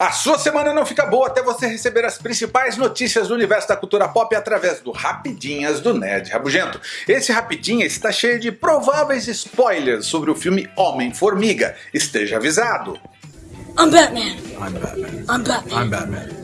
A sua semana não fica boa até você receber as principais notícias do universo da cultura pop através do Rapidinhas do Nerd Rabugento. Esse Rapidinhas está cheio de prováveis spoilers sobre o filme Homem-Formiga. Esteja avisado. I'm Batman. I'm Batman. I'm Batman. I'm Batman.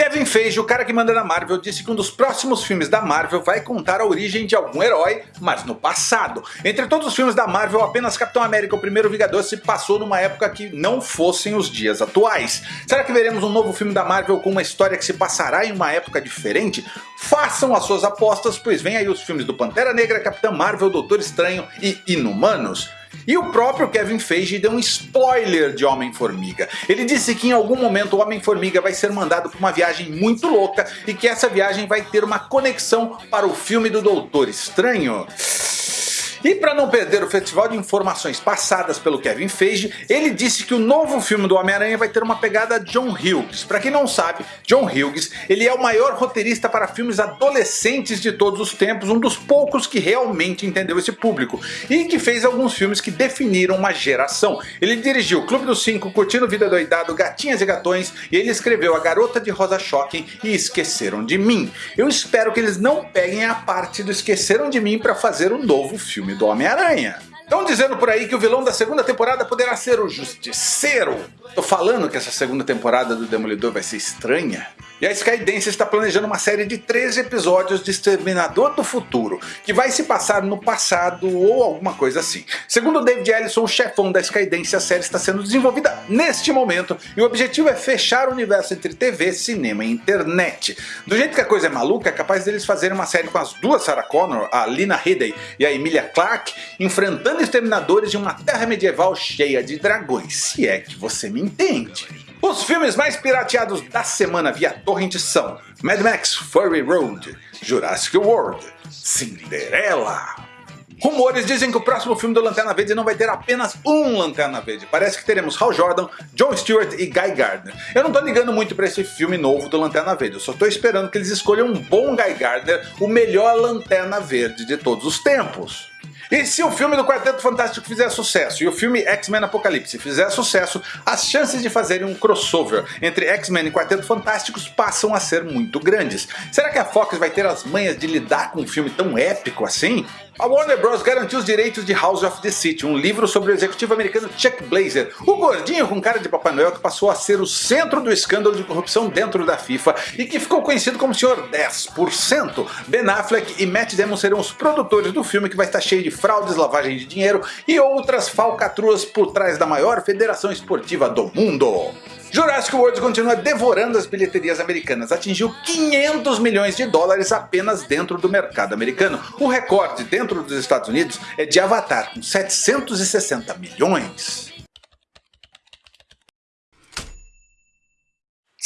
Kevin Feige, o cara que manda na Marvel, disse que um dos próximos filmes da Marvel vai contar a origem de algum herói, mas no passado. Entre todos os filmes da Marvel, apenas Capitão América, o primeiro Vingador, se passou numa época que não fossem os dias atuais. Será que veremos um novo filme da Marvel com uma história que se passará em uma época diferente? Façam as suas apostas, pois vem aí os filmes do Pantera Negra, Capitão Marvel, Doutor Estranho e Inumanos. E o próprio Kevin Feige deu um spoiler de Homem-Formiga. Ele disse que em algum momento o Homem-Formiga vai ser mandado para uma viagem muito louca e que essa viagem vai ter uma conexão para o filme do Doutor Estranho. E para não perder o festival de informações passadas pelo Kevin Feige, ele disse que o novo filme do Homem-Aranha vai ter uma pegada John Hughes. Para quem não sabe, John Hughes ele é o maior roteirista para filmes adolescentes de todos os tempos, um dos poucos que realmente entendeu esse público, e que fez alguns filmes que definiram uma geração. Ele dirigiu Clube dos Cinco, Curtindo Vida Doidado, Gatinhas e Gatões, e ele escreveu A Garota de Rosa Shocking e Esqueceram de Mim. Eu espero que eles não peguem a parte do Esqueceram de Mim para fazer um novo filme filme do Homem-Aranha. Estão dizendo por aí que o vilão da segunda temporada poderá ser o Justiceiro. Tô falando que essa segunda temporada do Demolidor vai ser estranha. E a Skydance está planejando uma série de 13 episódios de Exterminador do Futuro, que vai se passar no passado ou alguma coisa assim. Segundo David Ellison, o chefão da Skydance, a série está sendo desenvolvida neste momento e o objetivo é fechar o universo entre TV, cinema e internet. Do jeito que a coisa é maluca, é capaz deles fazerem uma série com as duas Sarah Connor, a Lina Headey e a Emilia Clarke, enfrentando exterminadores em uma terra medieval cheia de dragões, se é que você me entende. Os filmes mais pirateados da semana via torrent são Mad Max Fury Road, Jurassic World, Cinderela. Rumores dizem que o próximo filme do Lanterna Verde não vai ter apenas um Lanterna Verde. Parece que teremos Hal Jordan, John Stewart e Guy Gardner. Eu não tô ligando muito pra esse filme novo do Lanterna Verde, eu só tô esperando que eles escolham um bom Guy Gardner, o melhor Lanterna Verde de todos os tempos. E se o filme do Quarteto Fantástico fizer sucesso e o filme X-Men Apocalipse fizer sucesso, as chances de fazerem um crossover entre X-Men e Quarteto Fantásticos passam a ser muito grandes. Será que a Fox vai ter as manhas de lidar com um filme tão épico assim? A Warner Bros. garantiu os direitos de House of the City, um livro sobre o executivo americano Chuck Blazer, o gordinho com cara de Papai Noel que passou a ser o centro do escândalo de corrupção dentro da FIFA e que ficou conhecido como Sr. 10%. Ben Affleck e Matt Damon serão os produtores do filme que vai estar cheio de fraudes, lavagem de dinheiro e outras falcatruas por trás da maior federação esportiva do mundo. Jurassic World continua devorando as bilheterias americanas, atingiu 500 milhões de dólares apenas dentro do mercado americano. O recorde dentro dos Estados Unidos é de Avatar, com 760 milhões.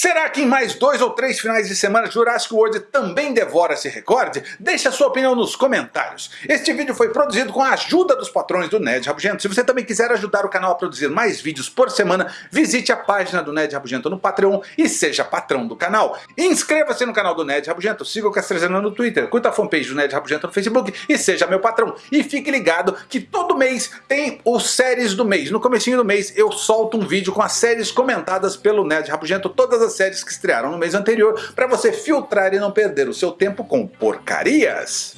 Será que em mais dois ou três finais de semana Jurassic World também devora esse recorde? Deixe a sua opinião nos comentários. Este vídeo foi produzido com a ajuda dos patrões do Ned Rabugento. Se você também quiser ajudar o canal a produzir mais vídeos por semana, visite a página do Ned Rabugento no Patreon e seja patrão do canal. Inscreva-se no canal do Ned Rabugento, siga o Castrezano no Twitter, curta a fanpage do Ned Rabugento no Facebook e seja meu patrão. E fique ligado que todo mês tem os séries do mês. No comecinho do mês eu solto um vídeo com as séries comentadas pelo Ned Rabugento, todas as séries que estrearam no mês anterior para você filtrar e não perder o seu tempo com porcarias.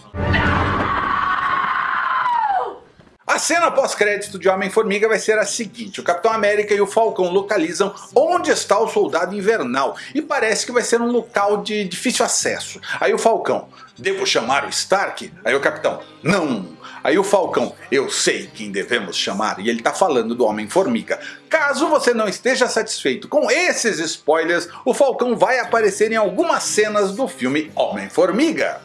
A cena pós-crédito de Homem-Formiga vai ser a seguinte, o Capitão América e o Falcão localizam onde está o Soldado Invernal, e parece que vai ser um local de difícil acesso. Aí o Falcão, devo chamar o Stark? Aí o Capitão, não, Aí o Falcão, eu sei quem devemos chamar, e ele tá falando do Homem-Formiga. Caso você não esteja satisfeito com esses spoilers, o Falcão vai aparecer em algumas cenas do filme Homem-Formiga.